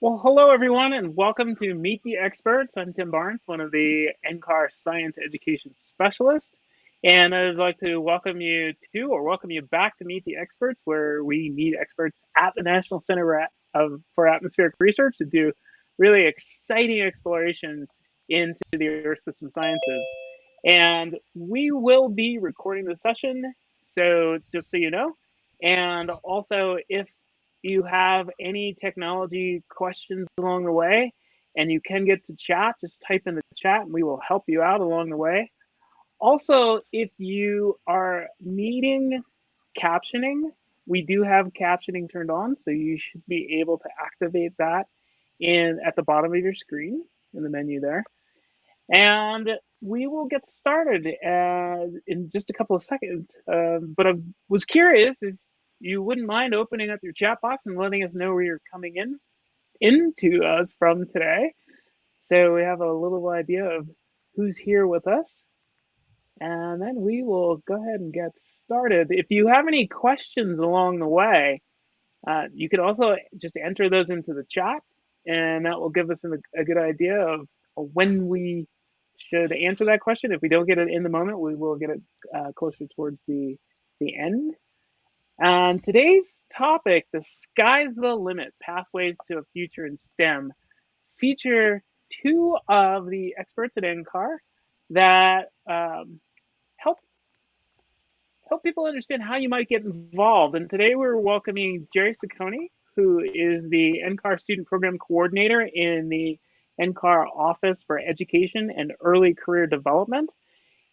Well, hello everyone, and welcome to Meet the Experts. I'm Tim Barnes, one of the NCAR Science Education Specialists, and I'd like to welcome you to, or welcome you back to Meet the Experts, where we meet experts at the National Center for Atmospheric Research to do really exciting exploration into the Earth system sciences. And we will be recording the session, so just so you know. And also, if you have any technology questions along the way and you can get to chat, just type in the chat and we will help you out along the way. Also, if you are needing captioning, we do have captioning turned on, so you should be able to activate that in at the bottom of your screen in the menu there. And we will get started uh, in just a couple of seconds. Uh, but I was curious if you wouldn't mind opening up your chat box and letting us know where you're coming in into us from today. So we have a little idea of who's here with us. And then we will go ahead and get started. If you have any questions along the way, uh, you can also just enter those into the chat, and that will give us a, a good idea of when we should answer that question. If we don't get it in the moment, we will get it uh, closer towards the, the end. And today's topic, the sky's the limit, pathways to a future in STEM, feature two of the experts at NCAR that um, help help people understand how you might get involved. And today we're welcoming Jerry Ciccone, who is the NCAR Student Program Coordinator in the NCAR Office for Education and Early Career Development.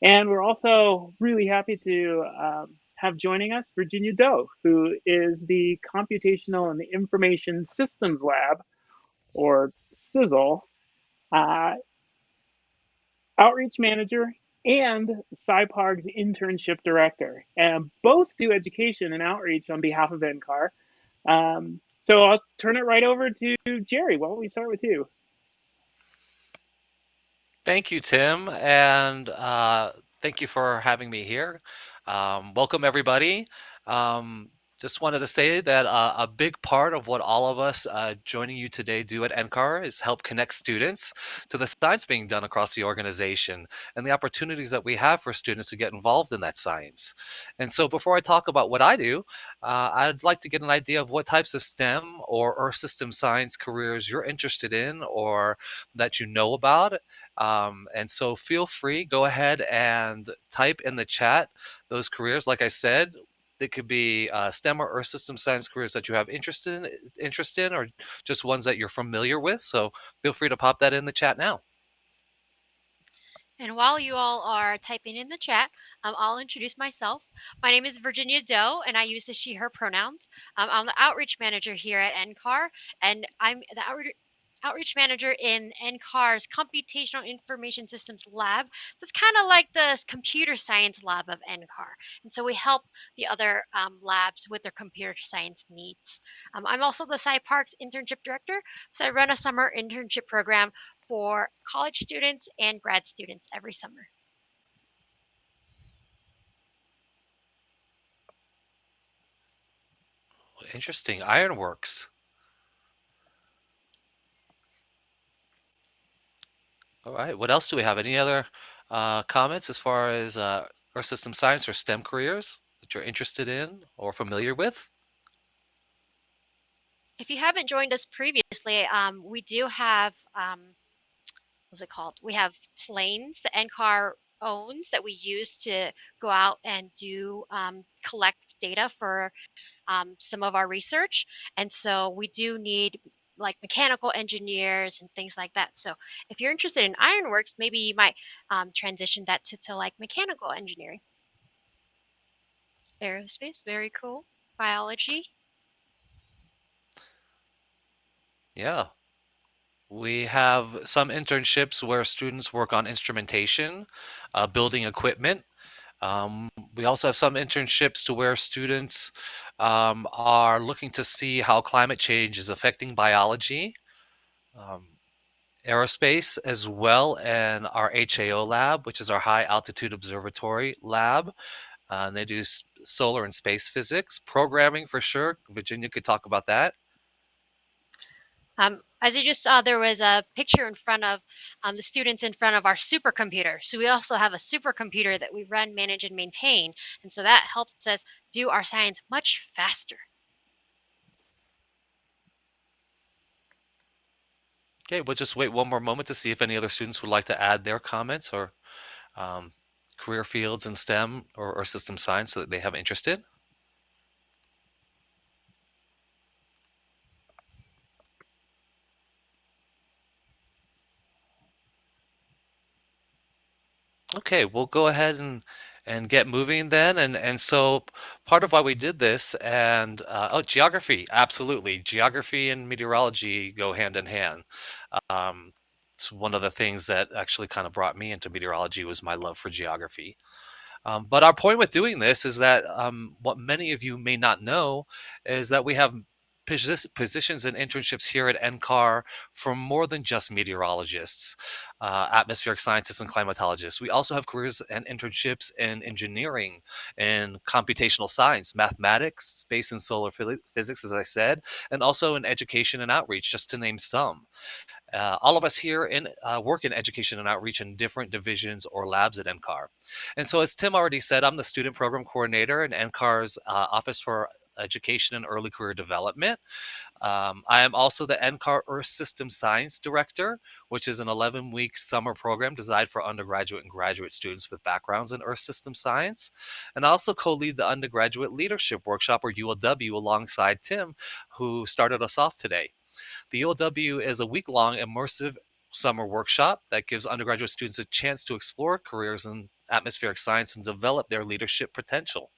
And we're also really happy to um, have joining us Virginia Doe, who is the Computational and Information Systems Lab, or CISL, uh, outreach manager and SIParCS internship director. And both do education and outreach on behalf of NCAR. Um, so I'll turn it right over to Jerry. Why don't we start with you? Thank you, Tim, and uh, thank you for having me here. Um, welcome, everybody. Um, just wanted to say that uh, a big part of what all of us uh, joining you today do at NCAR is help connect students to the science being done across the organization and the opportunities that we have for students to get involved in that science. And so before I talk about what I do, uh, I'd like to get an idea of what types of STEM or Earth system science careers you're interested in or that you know about. Um, and so feel free, go ahead and type in the chat those careers. Like I said, they could be uh, STEM or Earth system science careers that you have interest in, interest in, or just ones that you're familiar with. So feel free to pop that in the chat now. And while you all are typing in the chat, um, I'll introduce myself. My name is Virginia Doe, and I use the she, her pronouns. Um, I'm the outreach manager here at NCAR, and I'm the outreach outreach manager in NCAR's Computational Information Systems Lab. That's kind of like the computer science lab of NCAR. And so we help the other um, labs with their computer science needs. Um, I'm also the SIParCS internship director. So I run a summer internship program for college students and grad students every summer. Interesting. Ironworks. All right. What else do we have? Any other uh, comments as far as uh, Earth system science or STEM careers that you're interested in or familiar with? If you haven't joined us previously, um, we do have, um, what's it called? We have planes that NCAR owns that we use to go out and do um, collect data for um, some of our research. And so we do need like mechanical engineers and things like that. So if you're interested in ironworks, maybe you might um, transition that to, to like mechanical engineering. Aerospace, very cool. Biology. Yeah. We have some internships where students work on instrumentation, uh, building equipment. Um, we also have some internships to where students um, are looking to see how climate change is affecting biology, um, aerospace, as well and our HAO lab, which is our high altitude observatory lab. Uh, and they do solar and space physics, programming for sure. Virginia could talk about that. Um, As you just saw, there was a picture in front of um, the students in front of our supercomputer. So we also have a supercomputer that we run, manage, and maintain. And so that helps us do our science much faster. Okay, we'll just wait one more moment to see if any other students would like to add their comments or um, career fields in STEM or, or system science that they have interest in. Okay, we'll go ahead and and get moving then. And and so part of why we did this and uh, oh, geography, absolutely. Geography and meteorology go hand in hand. Um, it's one of the things that actually kind of brought me into meteorology was my love for geography. Um, but our point with doing this is that um, what many of you may not know is that we have positions and internships here at NCAR for more than just meteorologists, uh, atmospheric scientists, and climatologists. We also have careers and internships in engineering and computational science, mathematics, space and solar physics, as I said, and also in education and outreach, just to name some. Uh, all of us here in uh, work in education and outreach in different divisions or labs at NCAR. And so, as Tim already said, I'm the student program coordinator in NCAR's uh, Office for Education and Early Career Development. Um, I am also the NCAR Earth System Science Director, which is an 11 week summer program designed for undergraduate and graduate students with backgrounds in Earth System Science. And I also co lead the Undergraduate Leadership Workshop, or ULW, alongside Tim, who started us off today. The ULW is a week long immersive summer workshop that gives undergraduate students a chance to explore careers in atmospheric science and develop their leadership potential.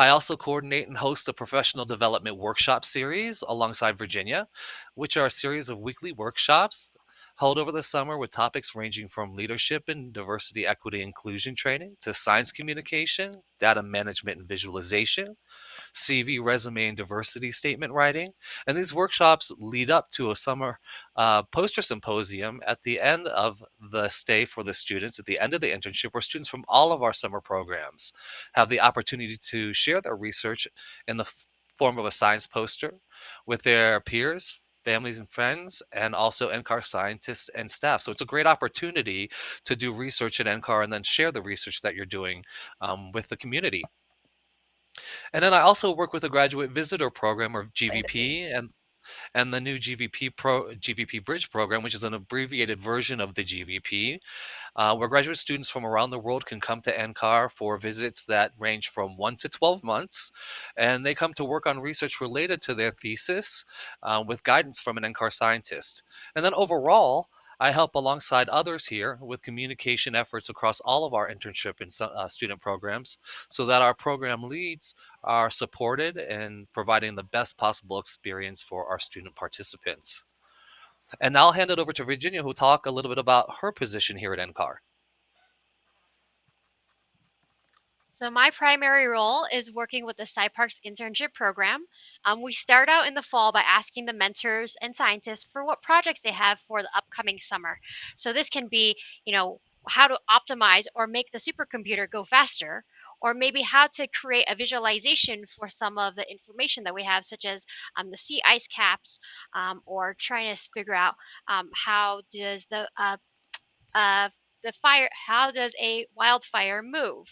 I also coordinate and host the professional development workshop series alongside Virginia, which are a series of weekly workshops held over the summer with topics ranging from leadership and diversity, equity, inclusion training to science communication, data management and visualization, CV, resume, and diversity statement writing. And these workshops lead up to a summer uh, poster symposium at the end of the stay for the students, at the end of the internship, where students from all of our summer programs have the opportunity to share their research in the form of a science poster with their peers, families and friends, and also NCAR scientists and staff. So it's a great opportunity to do research at NCAR and then share the research that you're doing um, with the community. And then I also work with a graduate visitor program or GVP and and the new GVP Pro GVP Bridge program, which is an abbreviated version of the GVP, uh, where graduate students from around the world can come to NCAR for visits that range from one to 12 months. And they come to work on research related to their thesis uh, with guidance from an NCAR scientist. And then overall, I help alongside others here with communication efforts across all of our internship and uh, student programs so that our program leads are supported and providing the best possible experience for our student participants. And I'll hand it over to Virginia, who will talk a little bit about her position here at NCAR. So my primary role is working with the SIParCS internship program. Um, we start out in the fall by asking the mentors and scientists for what projects they have for the upcoming summer. So this can be, you know, how to optimize or make the supercomputer go faster, or maybe how to create a visualization for some of the information that we have, such as um, the sea ice caps, um, or trying to figure out um, how does the uh, uh, the fire, how does a wildfire move?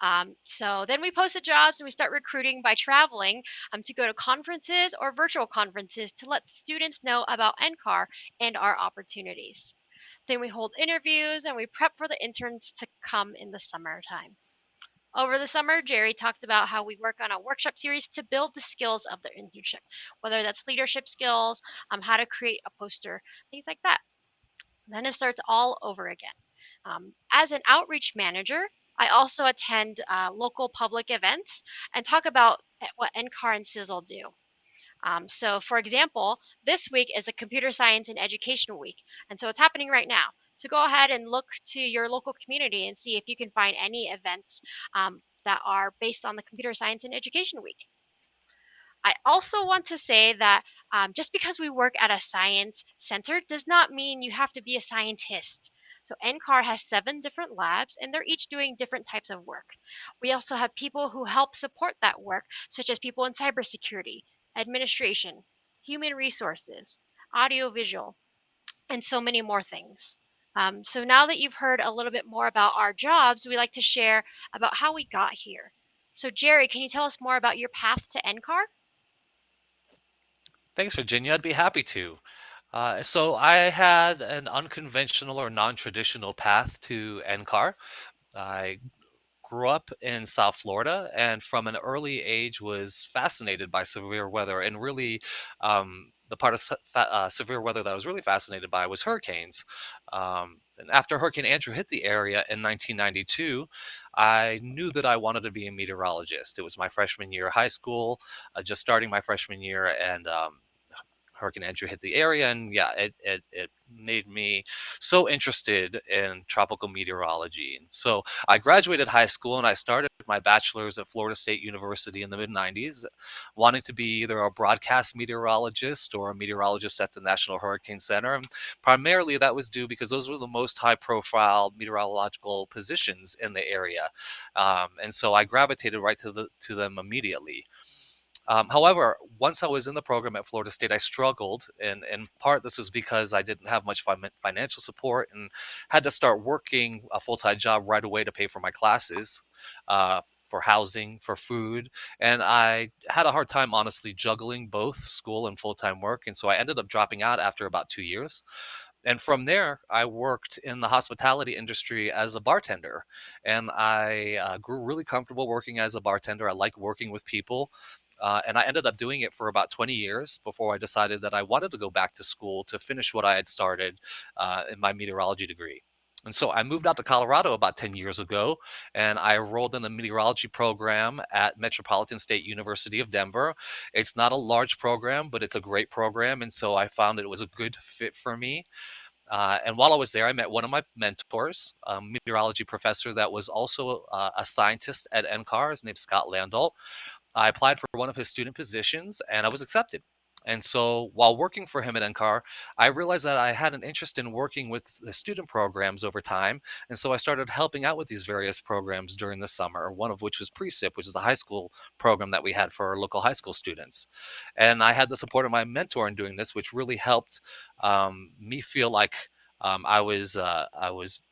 Um, so then we post the jobs and we start recruiting by traveling um, to go to conferences or virtual conferences to let students know about NCAR and our opportunities. Then we hold interviews and we prep for the interns to come in the summertime. Over the summer, Jerry talked about how we work on a workshop series to build the skills of the internship, whether that's leadership skills, um, how to create a poster, things like that. Then it starts all over again. Um, as an outreach manager, I also attend uh, local public events and talk about eh, what NCAR and CISL do. Um, so, for example, this week is a Computer Science and Education Week, and so it's happening right now. So go ahead and look to your local community and see if you can find any events um, that are based on the Computer Science and Education Week. I also want to say that um, just because we work at a science center does not mean you have to be a scientist. So NCAR has seven different labs and they're each doing different types of work. We also have people who help support that work, such as people in cybersecurity, administration, human resources, audiovisual, and so many more things. Um, so now that you've heard a little bit more about our jobs, we like to share about how we got here. So Jerry, can you tell us more about your path to NCAR? Thanks, Virginia. I'd be happy to. Uh, so I had an unconventional or non-traditional path to NCAR. I grew up in South Florida and from an early age was fascinated by severe weather and really um, the part of uh, severe weather that I was really fascinated by was hurricanes. Um, and after Hurricane Andrew hit the area in 1992, I knew that I wanted to be a meteorologist. It was my freshman year of high school, uh, just starting my freshman year, and um, Hurricane Andrew hit the area, and yeah, it, it it made me so interested in tropical meteorology. And so I graduated high school and I started my bachelor's at Florida State University in the mid 90s, wanting to be either a broadcast meteorologist or a meteorologist at the National Hurricane Center. And primarily that was due because those were the most high profile meteorological positions in the area. Um, and so I gravitated right to the to them immediately. Um, however, once I was in the program at Florida State, I struggled, and in part this was because I didn't have much fin- financial support and had to start working a full time job right away to pay for my classes, uh, for housing, for food, and I had a hard time honestly juggling both school and full time work, and so I ended up dropping out after about two years. And from there, I worked in the hospitality industry as a bartender, and I uh, grew really comfortable working as a bartender. I like working with people uh, and I ended up doing it for about 20 years before I decided that I wanted to go back to school to finish what I had started uh, in my meteorology degree. And so I moved out to Colorado about 10 years ago, and I enrolled in a meteorology program at Metropolitan State University of Denver. It's not a large program, but it's a great program. And so I found it was a good fit for me. Uh, and while I was there, I met one of my mentors, a meteorology professor that was also uh, a scientist at NCAR. His Scott Landolt. I applied for one of his student positions and I was accepted. And so while working for him at NCAR, I realized that I had an interest in working with the student programs over time. And so I started helping out with these various programs during the summer, one of which was Precip, which is a high school program that we had for our local high school students. And I had the support of my mentor in doing this, which really helped um, me feel like um, I was uh, I was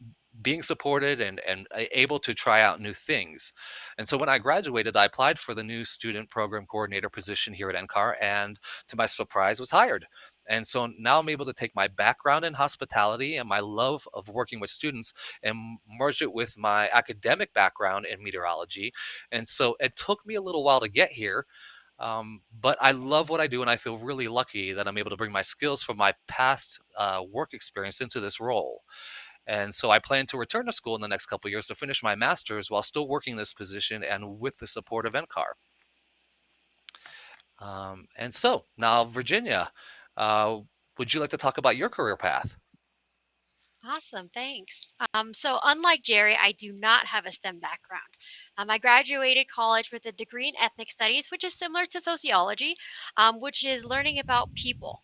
being supported and and able to try out new things. And so when I graduated, I applied for the new student program coordinator position here at NCAR, and to my surprise, was hired. And so now I'm able to take my background in hospitality and my love of working with students and merge it with my academic background in meteorology. And so it took me a little while to get here, um, but I love what I do, and I feel really lucky that I'm able to bring my skills from my past uh, work experience into this role. And so I plan to return to school in the next couple years to finish my master's while still working this position and with the support of NCAR. Um, and so now, Virginia, uh, would you like to talk about your career path? Awesome, thanks. Um, so unlike Jerry, I do not have a STEM background. Um, I graduated college with a degree in ethnic studies, which is similar to sociology, um, which is learning about people.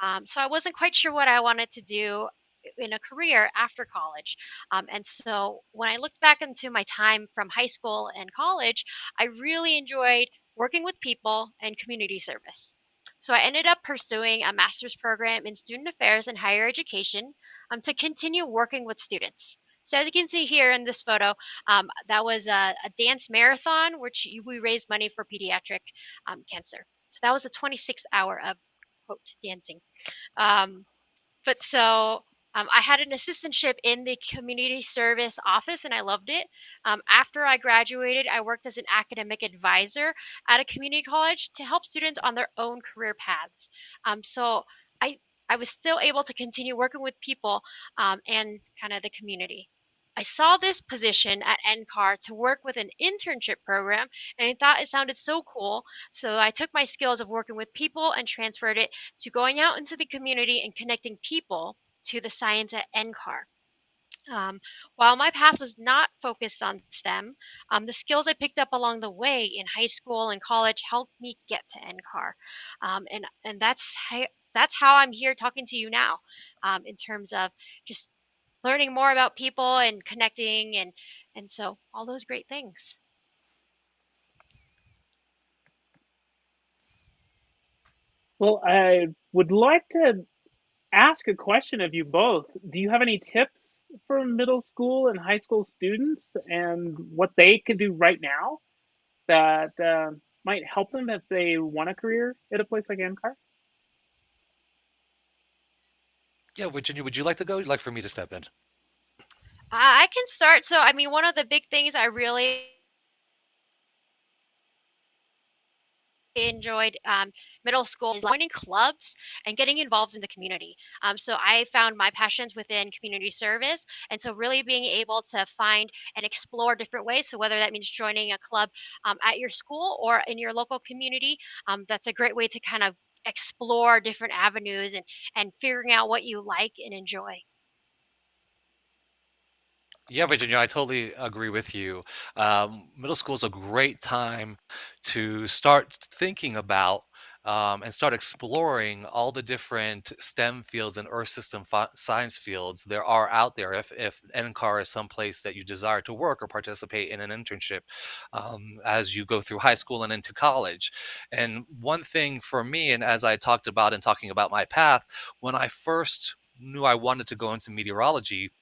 Um, so I wasn't quite sure what I wanted to do in a career after college. Um, and so when I looked back into my time from high school and college, I really enjoyed working with people and community service. So I ended up pursuing a master's program in student affairs and higher education um, to continue working with students. So as you can see here in this photo, um, that was a, a, dance marathon, which we raised money for pediatric um, cancer. So that was a 26 hour of quote dancing. Um, but so um, I had an assistantship in the community service office and I loved it. Um, after I graduated, I worked as an academic advisor at a community college to help students on their own career paths. Um, so I, I was still able to continue working with people um, and kind of the community. I saw this position at NCAR to work with an internship program and I thought it sounded so cool. So I took my skills of working with people and transferred it to going out into the community and connecting people to the science at NCAR. Um, while my path was not focused on STEM, um, the skills I picked up along the way in high school and college helped me get to NCAR, um, and and that's how, that's how I'm here talking to you now, um, in terms of just learning more about people and connecting and and so all those great things. Well, I would like to ask a question of you both. Do you have any tips for middle school and high school students and what they could do right now that uh, might help them if they want a career at a place like NCAR? Yeah, Virginia, would you like to go? You'd like for me to step in? I can start. So, I mean, one of the big things I really enjoyed um, middle school joining clubs and getting involved in the community. Um, so I found my passions within community service, and so really being able to find and explore different ways. So whether that means joining a club um, at your school or in your local community, um, that's a great way to kind of explore different avenues and and figuring out what you like and enjoy. Yeah, Virginia, I totally agree with you. Um, middle school is a great time to start thinking about um, and start exploring all the different STEM fields and Earth system science fields there are out there. If, if NCAR is someplace that you desire to work or participate in an internship um, as you go through high school and into college. And one thing for me, and as I talked about in talking about my path, when I first knew I wanted to go into meteorology,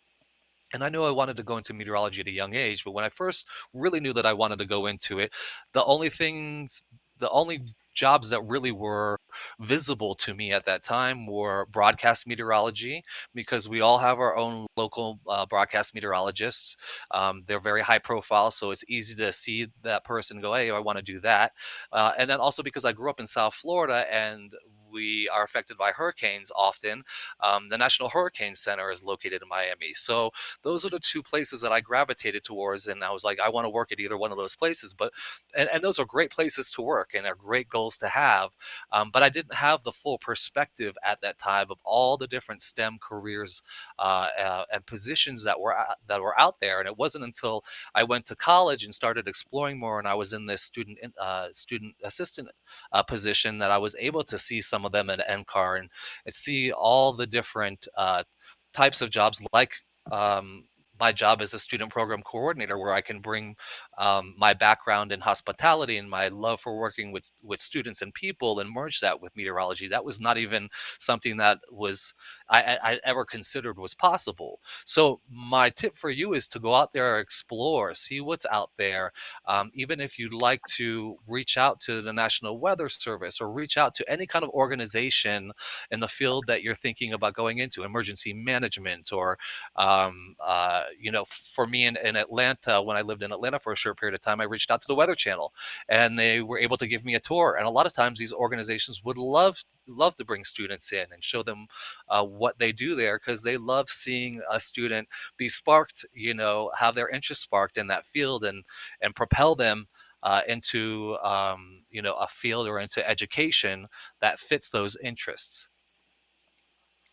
and I knew I wanted to go into meteorology at a young age, but when I first really knew that I wanted to go into it, the only things, the only jobs that really were visible to me at that time were broadcast meteorology because we all have our own local uh, broadcast meteorologists. Um, they're very high profile, so it's easy to see that person go, "Hey, I want to do that." Uh, and then also because I grew up in South Florida and we are affected by hurricanes often. Um, the National Hurricane Center is located in Miami. So those are the two places that I gravitated towards. And I was like, I want to work at either one of those places. But, and, and those are great places to work and are great goals to have. Um, but I didn't have the full perspective at that time of all the different STEM careers uh, uh, and positions that were, that were out there. And it wasn't until I went to college and started exploring more and I was in this student, uh, student assistant uh, position that I was able to see some of them at NCAR and, and see all the different uh, types of jobs like um, my job as a student program coordinator where i can bring um, my background in hospitality and my love for working with with students and people and merge that with meteorology. That was not even something that was i, I ever considered was possible so my tip for you is to go out there explore see what's out there um, even if you'd like to reach out to the national weather service or reach out to any kind of organization in the field that you're thinking about going into emergency management or um, uh, you know, for me in, in Atlanta, when I lived in Atlanta for a short period of time, I reached out to the Weather Channel, and they were able to give me a tour. And a lot of times, these organizations would love love to bring students in and show them uh, what they do there because they love seeing a student be sparked, you know, have their interest sparked in that field and and propel them. Uh, into um, you know a field or into education that fits those interests.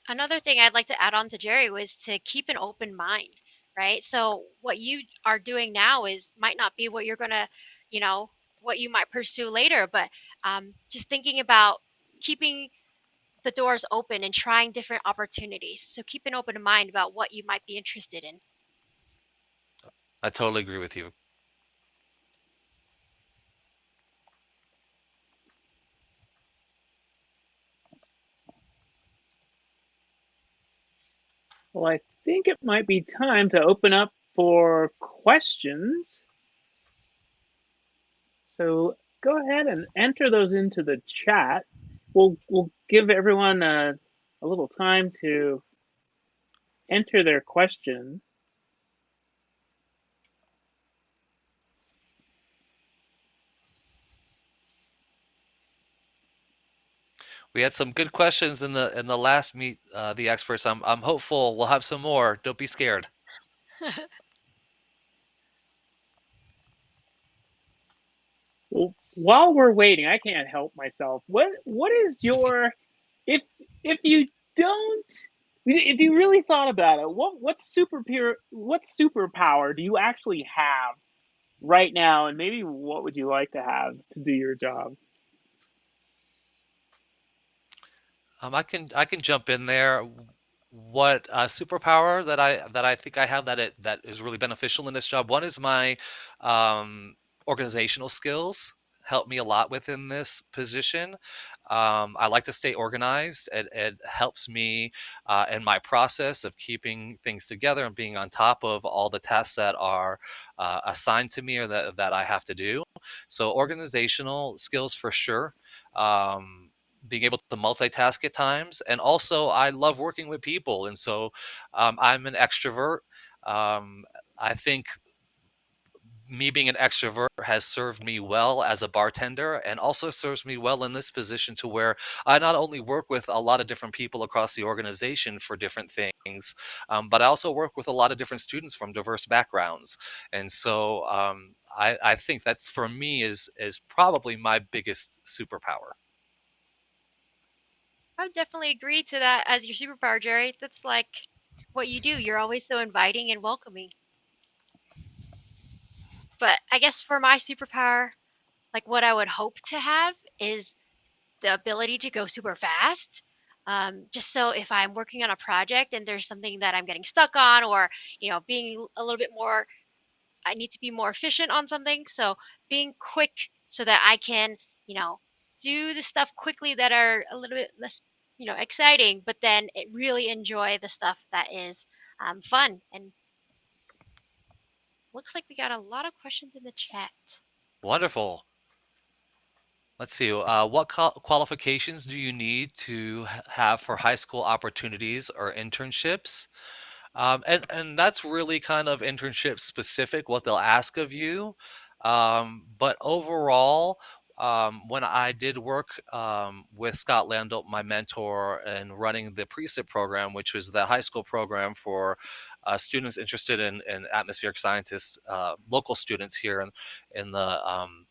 Another thing I'd like to add on to Jerry was to keep an open mind. right? So what you are doing now is might not be what you're gonna, you know, what you might pursue later, but um, just thinking about keeping the doors open and trying different opportunities. So keep an open mind about what you might be interested in. I totally agree with you. Well, I think it might be time to open up for questions. So go ahead and enter those into the chat. We'll we'll give everyone a, a little time to enter their question. We had some good questions in the in the last meet uh, the experts. I'm I'm hopeful we'll have some more. Don't be scared. Well, while we're waiting, I can't help myself. What what is your if if you don't if you really thought about it, what what super what superpower do you actually have right now, and maybe what would you like to have to do your job? Um, I can I can jump in there. What uh, superpower that I that I think I have that it that is really beneficial in this job. One is my um, organizational skills helped me a lot within this position. Um, I like to stay organized. It, it helps me uh, in my process of keeping things together and being on top of all the tasks that are uh, assigned to me or that, that I have to do. So, organizational skills for sure. Um, being able to multitask at times. And also, I love working with people. And so, um, I'm an extrovert. Um, I think me being an extrovert has served me well as a bartender and also serves me well in this position to where I not only work with a lot of different people across the organization for different things, um, but I also work with a lot of different students from diverse backgrounds. And so um, I, I think that's for me is is probably my biggest superpower. I would definitely agree to that as your superpower, Jerry. That's like what you do. You're always so inviting and welcoming. But I guess for my superpower, like what I would hope to have is the ability to go super fast. Um, just so if I'm working on a project and there's something that I'm getting stuck on, or you know, being a little bit more, I need to be more efficient on something. So being quick so that I can, you know, do the stuff quickly that are a little bit less, you know, exciting, but then really enjoy the stuff that is um, fun and Looks like we got a lot of questions in the chat. Wonderful. Let's see. Uh, what qualifications do you need to have for high school opportunities or internships? Um, and and that's really kind of internship specific what they'll ask of you. Um, but overall, um, when I did work um, with Scott Landolt, my mentor, and running the Precip program, which was the high school program for uh, students interested in, in atmospheric scientists, uh, local students here in, in the um,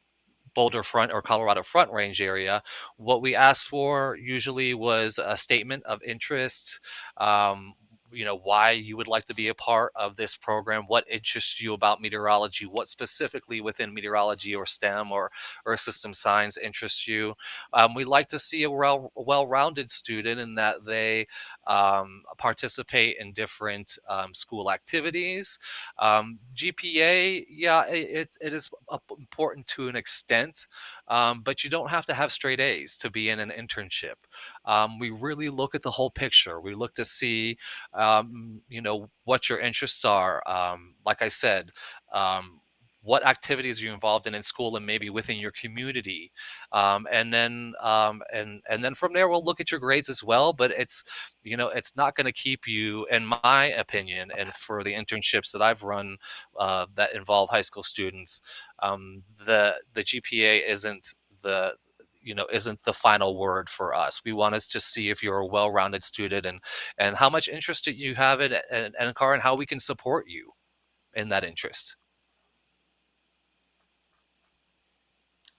Boulder Front or Colorado Front Range area, what we asked for usually was a statement of interest, um, you know why you would like to be a part of this program what interests you about meteorology what specifically within meteorology or stem or or system science interests you. Um, we like to see a well, well-rounded student in that they um, participate in different um, school activities. Um, gpa yeah it, it is important to an extent um, but you don't have to have straight a's to be in an internship um, we really look at the whole picture. We look to see um, you know what your interests are um, like i said um, what activities are you involved in in school and maybe within your community um, and then um, and and then from there we'll look at your grades as well but it's you know it's not going to keep you in my opinion and for the internships that i've run uh, that involve high school students um, the the gpa isn't the you know isn't the final word for us we want us to see if you're a well-rounded student and and how much interest you have in NCAR and how we can support you in that interest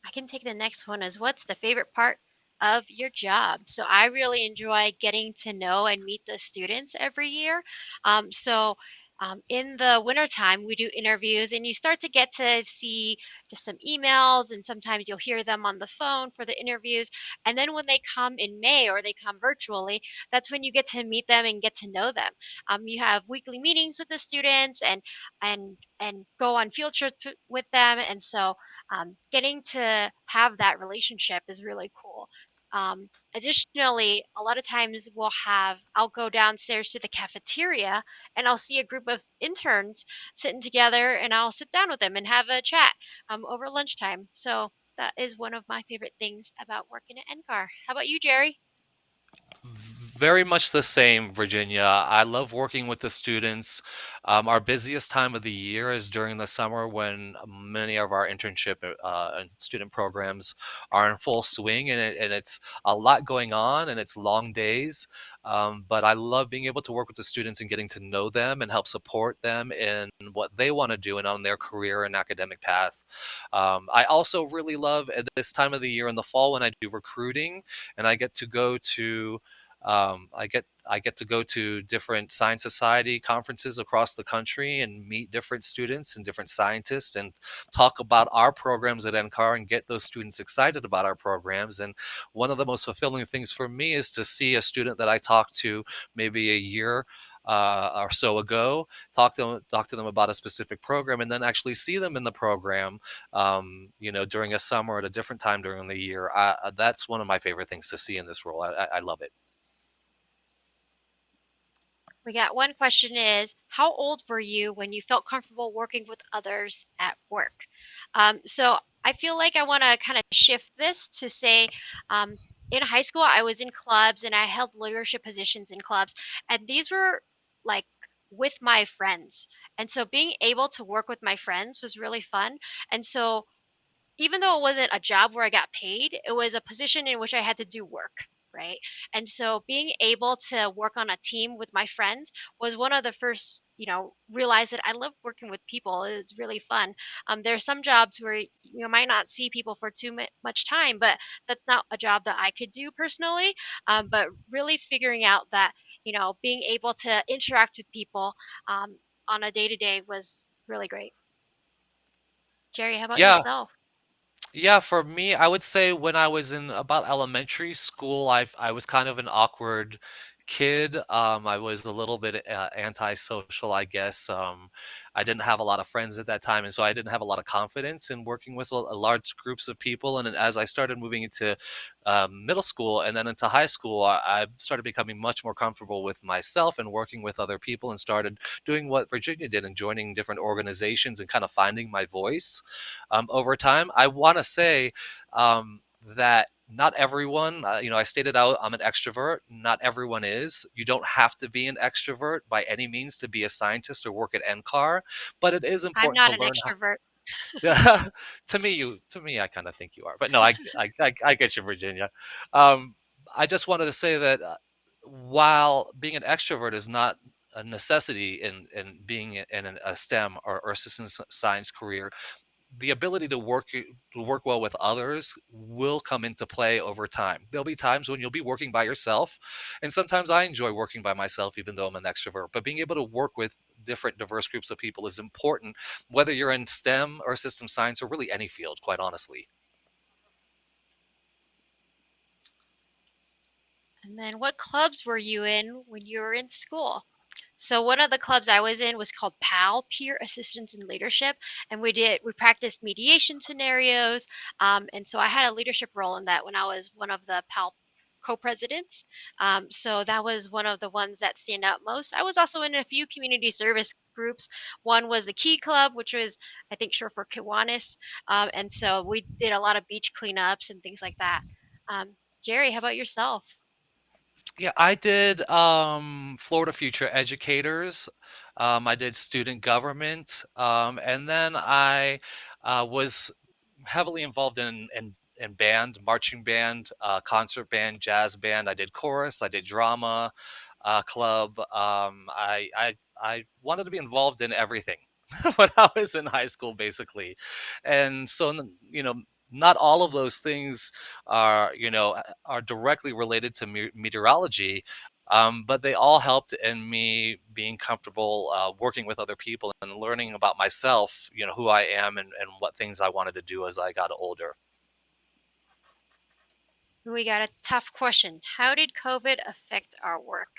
I can take the next one as what's the favorite part of your job. So I really enjoy getting to know and meet the students every year. Um, so um, in the wintertime, we do interviews, and you start to get to see just some emails, and sometimes you'll hear them on the phone for the interviews. And then when they come in May or they come virtually, that's when you get to meet them and get to know them. Um, you have weekly meetings with the students and and and go on field trips with them, and so um, getting to have that relationship is really cool. Um, additionally, a lot of times we'll have, I'll go downstairs to the cafeteria and I'll see a group of interns sitting together and I'll sit down with them and have a chat um, over lunchtime. So that is one of my favorite things about working at NCAR. How about you, Jerry? Very much the same, Virginia. I love working with the students. Um, our busiest time of the year is during the summer when many of our internship uh, and student programs are in full swing, and, it, and it's a lot going on, and it's long days. Um, but I love being able to work with the students and getting to know them and help support them in what they want to do and on their career and academic paths. Um, I also really love at this time of the year in the fall when I do recruiting and I get to go to um, I get I get to go to different science society conferences across the country and meet different students and different scientists and talk about our programs at NCAR and get those students excited about our programs. And one of the most fulfilling things for me is to see a student that I talked to maybe a year uh, or so ago, talk to them, talk to them about a specific program, and then actually see them in the program, um, you know, during a summer at a different time during the year. I, that's one of my favorite things to see in this role. I, I love it. We got one question is How old were you when you felt comfortable working with others at work? Um, so I feel like I want to kind of shift this to say um, in high school, I was in clubs and I held leadership positions in clubs, and these were like with my friends. And so being able to work with my friends was really fun. And so even though it wasn't a job where I got paid, it was a position in which I had to do work right? And so being able to work on a team with my friends was one of the first, you know, realize that I love working with people. It's really fun. Um, there are some jobs where you might not see people for too much time, but that's not a job that I could do personally. Um, but really figuring out that, you know, being able to interact with people um, on a day to day was really great. Jerry, how about Yeah, yourself? Yeah, for me, I would say when I was in about elementary school, I've I was kind of an awkward kid. Um, I was a little bit uh, antisocial, I guess. Um, I didn't have a lot of friends at that time, and so I didn't have a lot of confidence in working with large groups of people. And as I started moving into um, middle school and then into high school, I, I started becoming much more comfortable with myself and working with other people, and started doing what Virginia did and joining different organizations and kind of finding my voice um, over time. I want to say um, that not everyone, uh, you know, I stated out I'm an extrovert. Not everyone is. You don't have to be an extrovert by any means to be a scientist or work at NCAR, but it is important I'm not to an learn how. extrovert. Yeah, to me, you to me, I kind of think you are, but no, I I I, I get you, Virginia. Um, I just wanted to say that uh, while being an extrovert is not a necessity in in being in an- a STEM or, or system science career, the ability to work to work well with others will come into play over time. There'll be times when you'll be working by yourself, and sometimes I enjoy working by myself, even though I'm an extrovert. But being able to work with different diverse groups of people is important, whether you're in STEM or system science or really any field, quite honestly. And then what clubs were you in when you were in school? So one of the clubs I was in was called PAL, Peer Assistance and Leadership, and we did we practiced mediation scenarios, um, and so I had a leadership role in that when I was one of the PAL co-presidents. Um, so that was one of the ones that stand out most. I was also in a few community service groups. One was the Key Club, which was I think short for Kiwanis, um, and so we did a lot of beach cleanups and things like that. Um, Jerry, how about yourself? Yeah, I did um, Florida Future Educators. Um, I did student government, um, and then I uh, was heavily involved in in, in band, marching band, uh, concert band, jazz band. I did chorus. I did drama uh, club. Um, I, I I wanted to be involved in everything when I was in high school, basically, and so you know. Not all of those things are, you know, are directly related to me- meteorology, um, but they all helped in me being comfortable uh, working with other people and learning about myself, you know, who I am and, and what things I wanted to do as I got older. We got a tough question. How did COVID affect our work?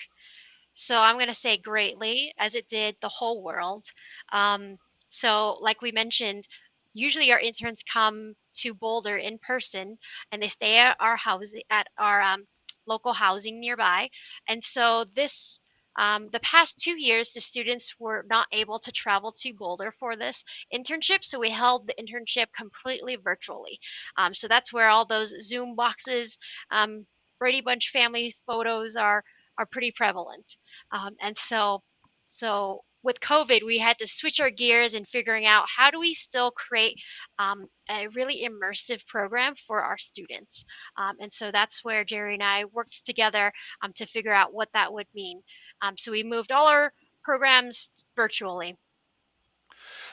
So I'm going to say greatly, as it did the whole world. Um, so, like we mentioned, usually our interns come to Boulder in person, and they stay at our housing at our um, local housing nearby. And so this. Um, the past two years, the students were not able to travel to Boulder for this internship, so we held the internship completely virtually. Um, so that's where all those Zoom boxes, um, Brady Bunch family photos are are pretty prevalent. Um, and so, so with COVID, we had to switch our gears and figuring out how do we still create um, a really immersive program for our students. Um, and so that's where Jerry and I worked together um, to figure out what that would mean. Um, so we moved all our programs virtually.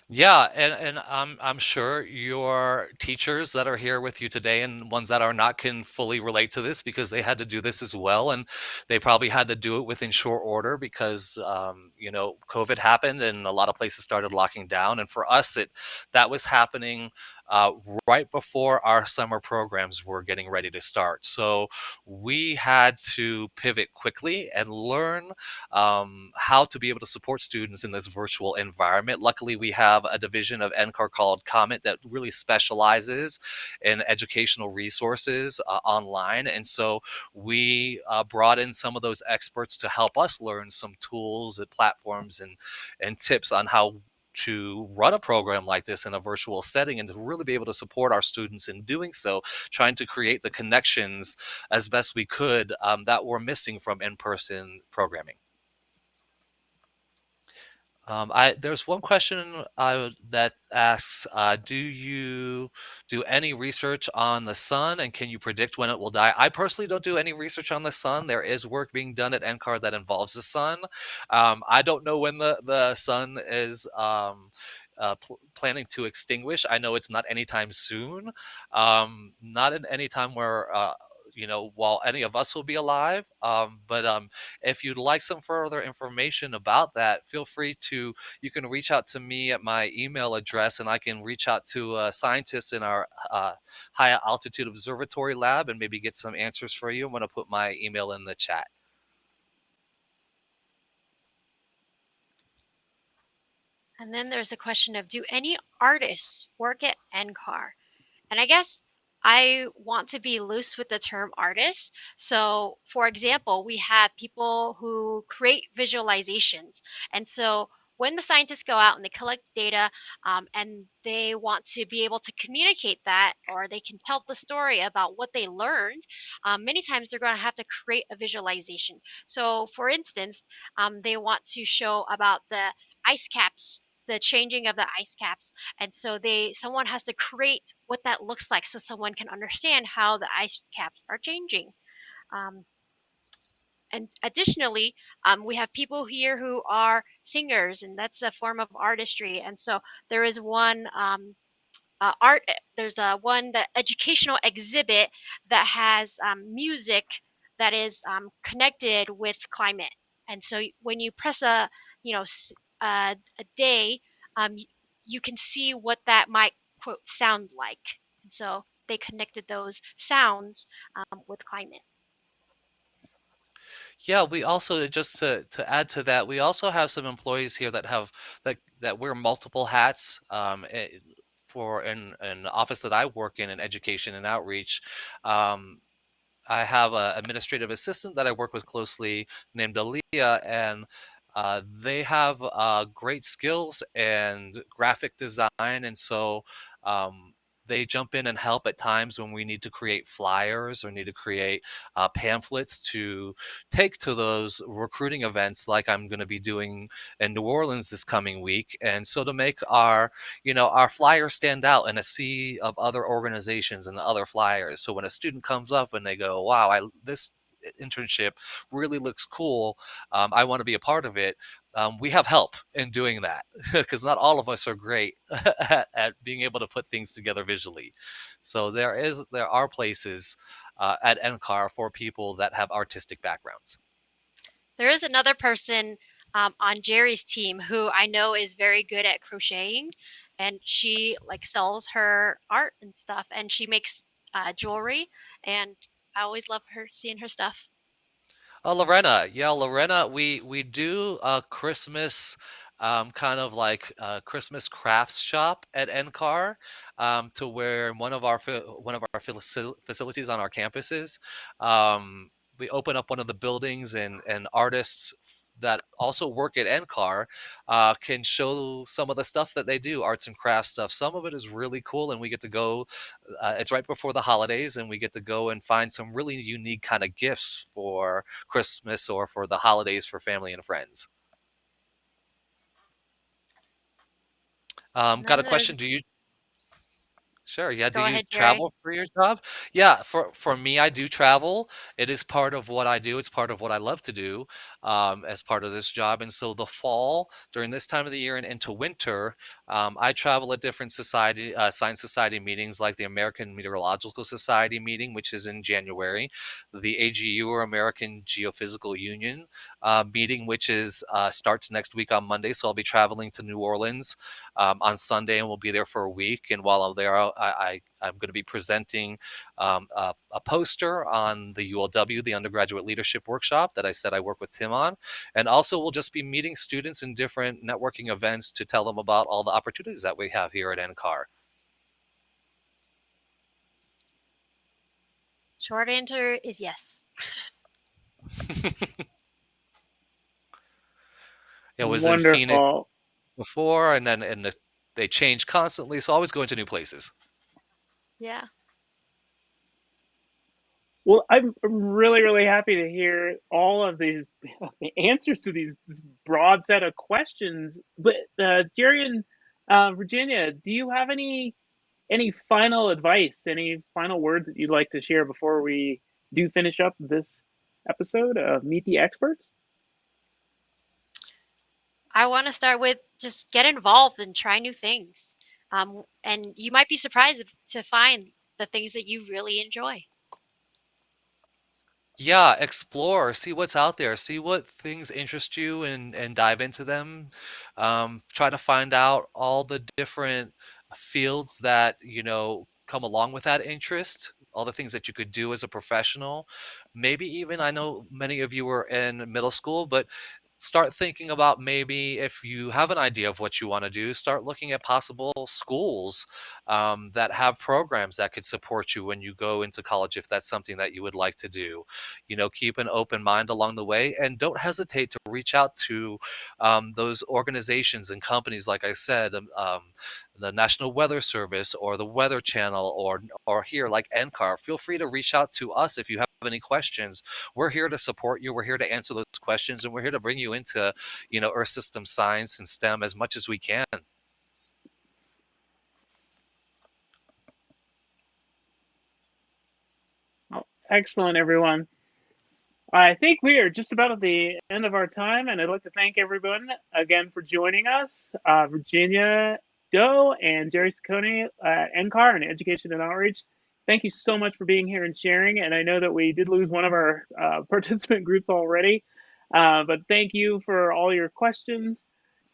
Yeah, and and I'm I'm sure your teachers that are here with you today and ones that are not can fully relate to this because they had to do this as well, and they probably had to do it within short order because um, you know COVID happened and a lot of places started locking down, and for us it that was happening uh, right before our summer programs were getting ready to start. So we had to pivot quickly and learn um, how to be able to support students in this virtual environment. Luckily, we have a division of NCAR called COMET that really specializes in educational resources uh, online. And so we uh, brought in some of those experts to help us learn some tools and platforms and, and tips on how to run a program like this in a virtual setting and to really be able to support our students in doing so, trying to create the connections as best we could um, that were missing from in-person programming. Um, I there's one question that asks, uh, do you do any research on the sun and can you predict when it will die? I personally don't do any research on the sun. There is work being done at NCAR that involves the sun. Um, I don't know when the the sun is. Um, uh, pl- planning to extinguish. I know it's not anytime soon, um, not in any time where uh, you know, while any of us will be alive. Um, but um, if you'd like some further information about that, feel free to, you can reach out to me at my email address and I can reach out to scientists in our uh, high altitude observatory lab and maybe get some answers for you. I'm going to put my email in the chat. And then there's a question of do any artists work at NCAR? And I guess I want to be loose with the term artist. So, for example, we have people who create visualizations. And so, when the scientists go out and they collect data um, and they want to be able to communicate that or they can tell the story about what they learned, um, many times they're going to have to create a visualization. So, for instance, um, they want to show about the ice caps the changing of the ice caps and so they someone has to create what that looks like so someone can understand how the ice caps are changing. Um, and additionally um, we have people here who are singers and that's a form of artistry and so there is one um, uh, art there's a one the educational exhibit that has um, music that is um, connected with climate. And so when you press a you know uh, a day, um, you can see what that might quote sound like. And so they connected those sounds um, with climate. Yeah, we also just to to add to that, we also have some employees here that have that that wear multiple hats. Um, for in an office that I work in in education and outreach, um, I have an administrative assistant that I work with closely named Aaliyah, and uh, they have uh, great skills and graphic design, and so um, they jump in and help at times when we need to create flyers or need to create uh, pamphlets to take to those recruiting events like i'm going to be doing in new orleans this coming week. And so to make our you know our flyers stand out in a sea of other organizations and other flyers. So when a student comes up and they go wow i this internship really looks cool. Um, I want to be a part of it. Um, we have help in doing that because not all of us are great at, at, being able to put things together visually. So there is there are places uh, at NCAR for people that have artistic backgrounds. There is another person um, on Jerry's team who I know is very good at crocheting, and she like sells her art and stuff, and she makes uh, jewelry and I always love her seeing her stuff. Oh, Lorena, yeah, Lorena, we we do a Christmas um, kind of like a Christmas crafts shop at NCAR, um, to where one of our one of our facilities on our campuses, um, we open up one of the buildings and and artists that also work at NCAR uh, can show some of the stuff that they do, arts and crafts stuff. Some of it is really cool, and we get to go. Uh, it's right before the holidays, and we get to go and find some really unique kind of gifts for Christmas or for the holidays for family and friends. Um, got a question? Do you Sure. Yeah. Do Go you ahead, Jerry. travel for your job? Yeah. For for me, I do travel. It is part of what I do. It's part of what I love to do um, as part of this job. And so the fall, during this time of the year and into winter, um, I travel at different society uh, science society meetings, like the American Meteorological Society meeting, which is in January, the AGU or American Geophysical Union uh, meeting, which is uh, starts next week on Monday. So I'll be traveling to New Orleans um, on Sunday, and we'll be there for a week. And while I'm there, I, I I'm going to be presenting um, a, a, poster on the ULW, the Undergraduate Leadership Workshop that I said I work with Tim on. And also, we'll just be meeting students in different networking events to tell them about all the opportunities that we have here at NCAR. Short answer is yes. it was Wonderful. in Phoenix before, and then and the, they change constantly, so always going to new places. Yeah. Well, I'm really, really happy to hear all of these the answers to these this broad set of questions. But uh, Jerry and uh, Virginia, do you have any any final advice, any final words that you'd like to share before we do finish up this episode of Meet the Experts? I want to start with just get involved and try new things. Um, and you might be surprised to find the things that you really enjoy. Yeah, explore, see what's out there, see what things interest you and and dive into them. Um, try to find out all the different fields that, you know, come along with that interest, all the things that you could do as a professional. Maybe even I know many of you were in middle school, but start thinking about maybe if you have an idea of what you want to do, start looking at possible schools um, that have programs that could support you when you go into college if that's something that you would like to do. You know, keep an open mind along the way and don't hesitate to reach out to um, those organizations and companies, like I said, um, um the National Weather Service or the Weather Channel or or here like NCAR. Feel free to reach out to us if you have any questions. We're here to support you. We're here to answer those questions, and we're here to bring you into you know Earth system science and STEM as much as we can. excellent, everyone. I think we are just about at the end of our time, and I'd like to thank everyone again for joining us. Uh, Virginia Doe and Jerry Saccone at NCAR and Education and Outreach. Thank you so much for being here and sharing. And I know that we did lose one of our uh, participant groups already, uh, but thank you for all your questions.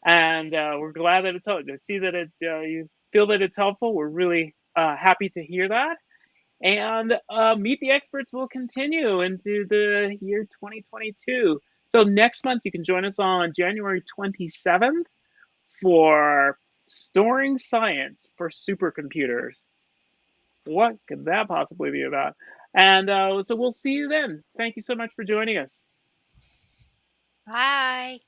And uh, we're glad that it's to see that it uh, you feel that it's helpful. We're really uh, happy to hear that. And uh, Meet the Experts will continue into the year 2022. So next month you can join us on January 27th for Storing science for supercomputers. What could that possibly be about? And uh, so we'll see you then. Thank you so much for joining us. Bye.